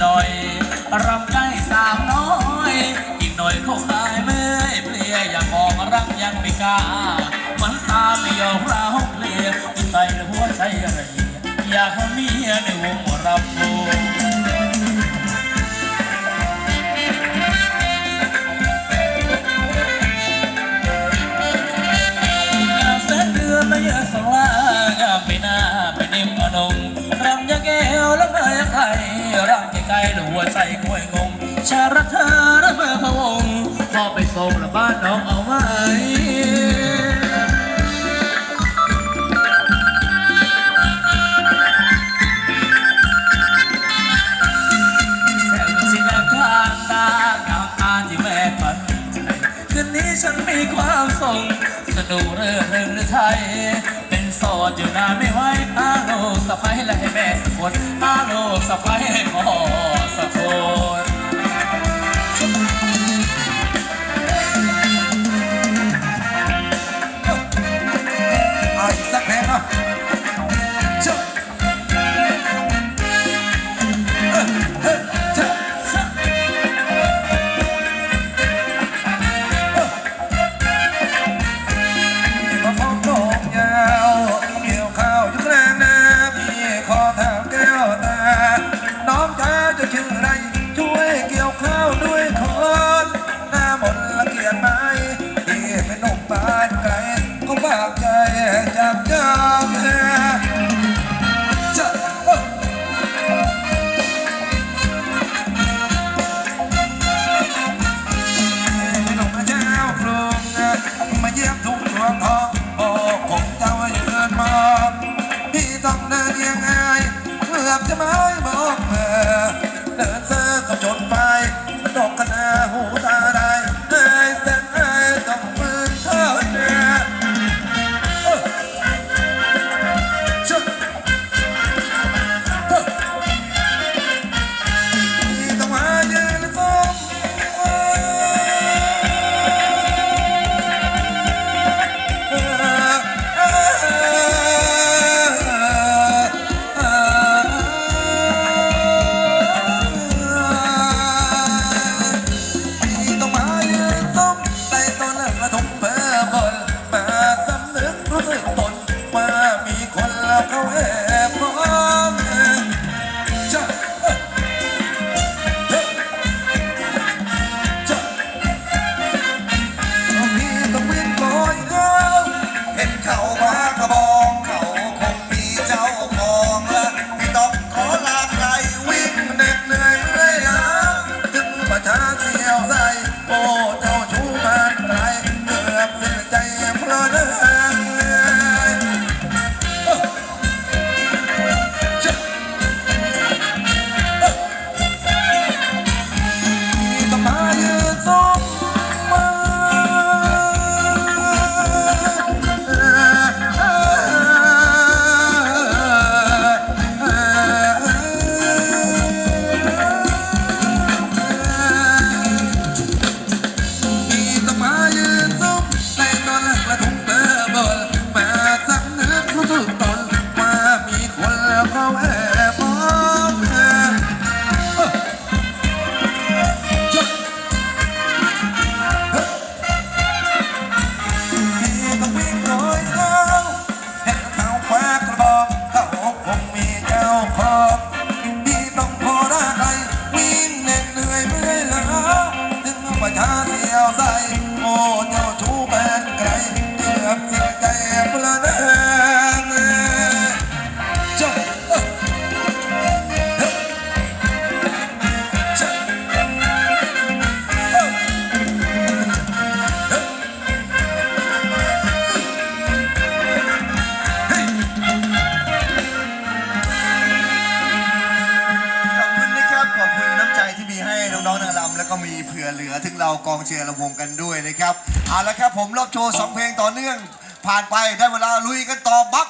หน่อยรำได้สาวน้อย อีกหน่อยเขาคายเมื่อยเพลียอย่ากมองรักยังไม่กล้ามันตาเปลี่ยวเราเพลียกินไปหัวใจอะไรอยากมีในวงรำวง ใจหรือหัวใจควยงงชาระเธอระเบอพระองค์พอไปส่งละบ้านน้องเอาไว้คืนนี้ฉันมีความทรงสนุกเรื่องหนึ่งไทย โสดอยู่น้าไม่ไหวอาโลสะพายและให้แม่สักคนอาโลสะพายให้พ่อสักคน ผมรอบโชว์สองเพลงต่อเนื่อง ผ่านไปได้เวลาลุยกันต่อบัก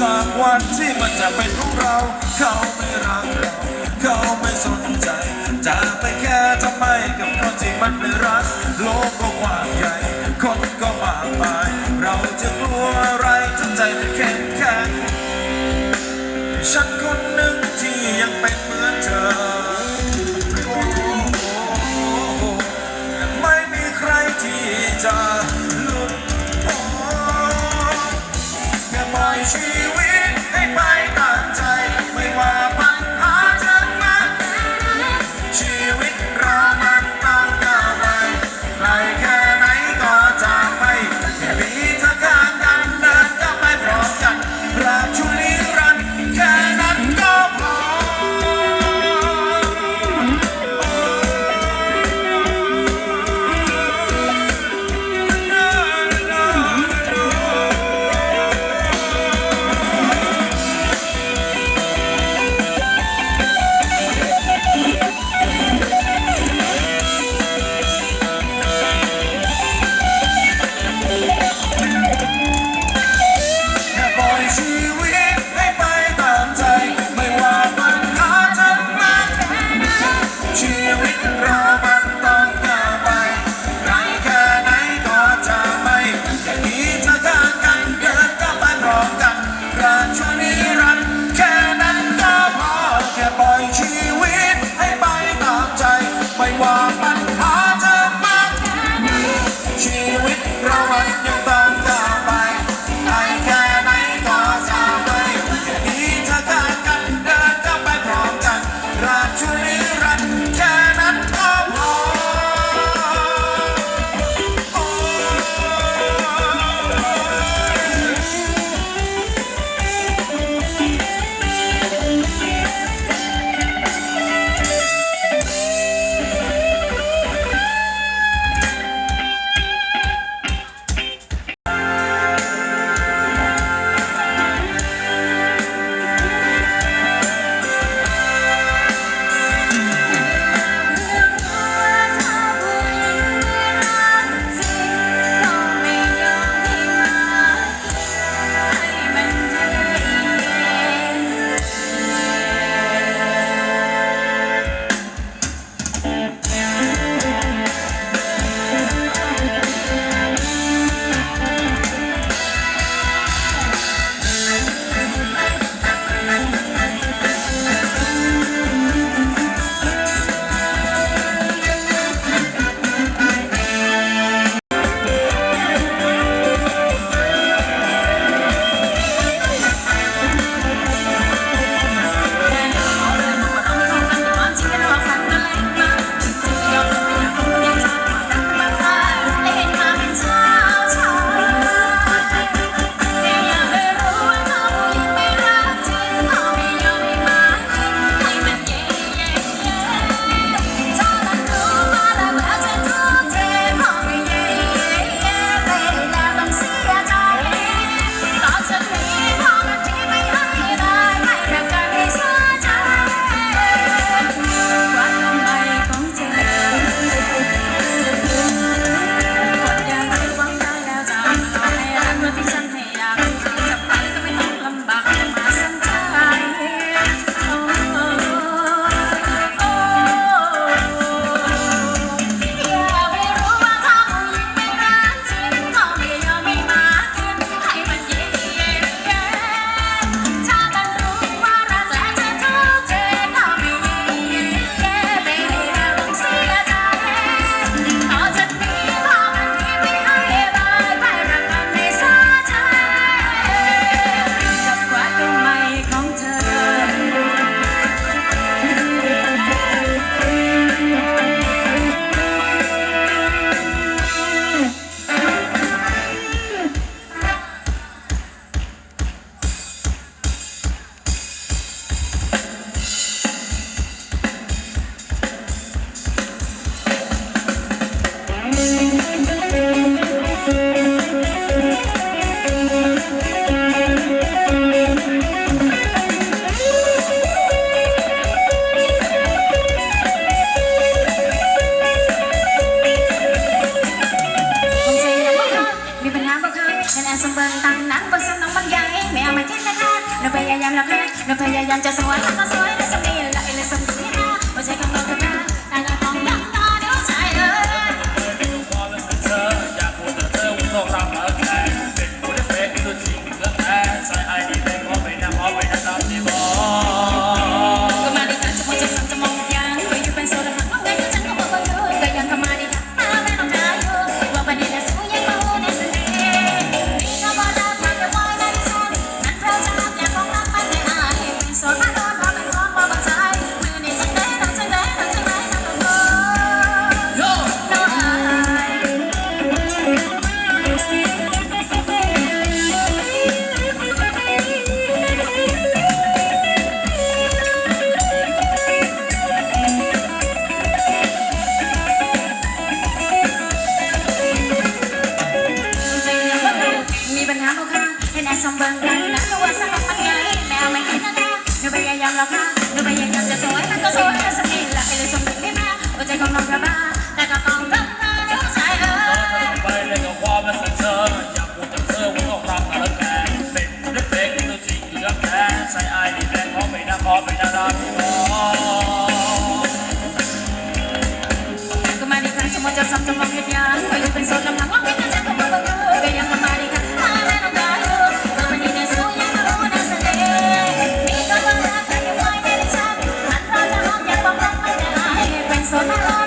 สักวันที่มันจะเป็นของเรา เขาไม่รักเราเขาไม่สนใจ จะไปแค่ทำไมกับคนที่มันไม่รัก โลกก็กว้างใหญ่ คนก็มากมาย เราจะกลัวอะไรถ้าใจมันเข้มแข็งฉันคนหนึ่งที่ยังเป็นเหมือนเธอไม่มีใครที่จะ see ตั้งนั้นบนสนองบางยางไม่เอามาแค่นั้นหนูพยายามแล้วแม่หนูพยายามจะสวยแล้วก็สวยและสมีและไอเลสมีนะไม่ใจก็ำบอกกันนะ Sana.